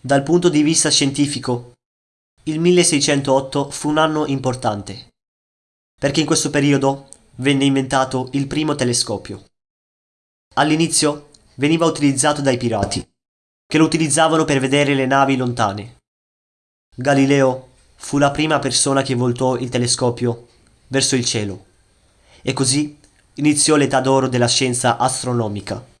Dal punto di vista scientifico, il 1608 fu un anno importante, perché in questo periodo venne inventato il primo telescopio. All'inizio veniva utilizzato dai pirati, che lo utilizzavano per vedere le navi lontane. Galileo fu la prima persona che voltò il telescopio verso il cielo, e così iniziò l'età d'oro della scienza astronomica.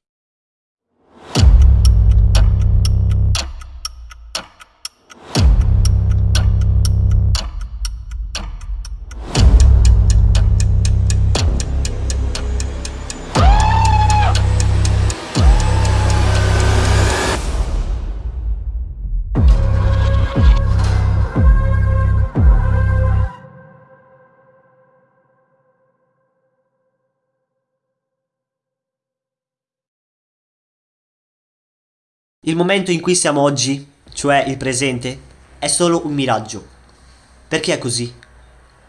Il momento in cui siamo oggi, cioè il presente, è solo un miraggio. Perché è così?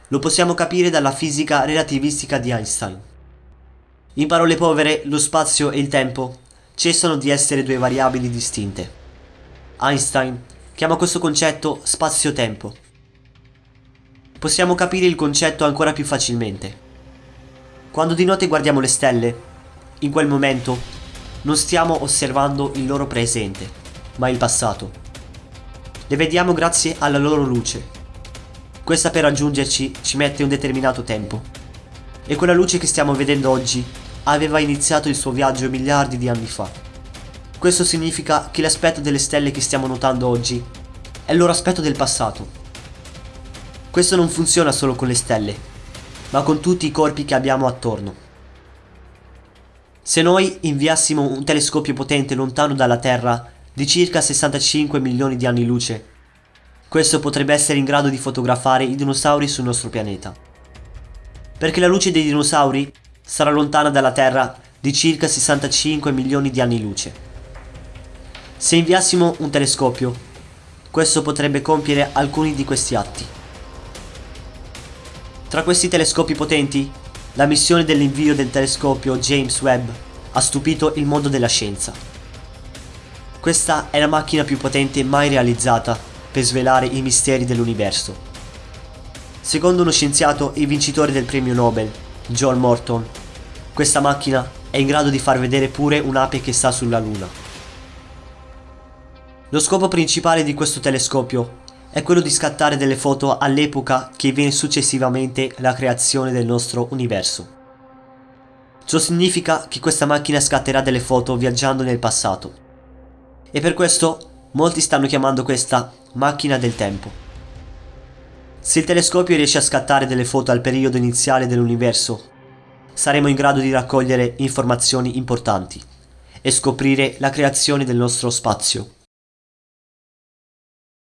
Lo possiamo capire dalla fisica relativistica di Einstein. In parole povere, lo spazio e il tempo cessano di essere due variabili distinte. Einstein chiama questo concetto spazio-tempo. Possiamo capire il concetto ancora più facilmente. Quando di notte guardiamo le stelle, in quel momento non stiamo osservando il loro presente, ma il passato. Le vediamo grazie alla loro luce. Questa per raggiungerci ci mette un determinato tempo. E quella luce che stiamo vedendo oggi aveva iniziato il suo viaggio miliardi di anni fa. Questo significa che l'aspetto delle stelle che stiamo notando oggi è il loro aspetto del passato. Questo non funziona solo con le stelle, ma con tutti i corpi che abbiamo attorno. Se noi inviassimo un telescopio potente lontano dalla Terra di circa 65 milioni di anni luce, questo potrebbe essere in grado di fotografare i dinosauri sul nostro pianeta. Perché la luce dei dinosauri sarà lontana dalla Terra di circa 65 milioni di anni luce. Se inviassimo un telescopio, questo potrebbe compiere alcuni di questi atti. Tra questi telescopi potenti la missione dell'invio del telescopio James Webb ha stupito il mondo della scienza. Questa è la macchina più potente mai realizzata per svelare i misteri dell'universo. Secondo uno scienziato e vincitore del premio Nobel, John Morton, questa macchina è in grado di far vedere pure un'ape che sta sulla Luna. Lo scopo principale di questo telescopio è quello di scattare delle foto all'epoca che viene successivamente la creazione del nostro universo. Ciò significa che questa macchina scatterà delle foto viaggiando nel passato. E per questo molti stanno chiamando questa macchina del tempo. Se il telescopio riesce a scattare delle foto al periodo iniziale dell'universo, saremo in grado di raccogliere informazioni importanti e scoprire la creazione del nostro spazio.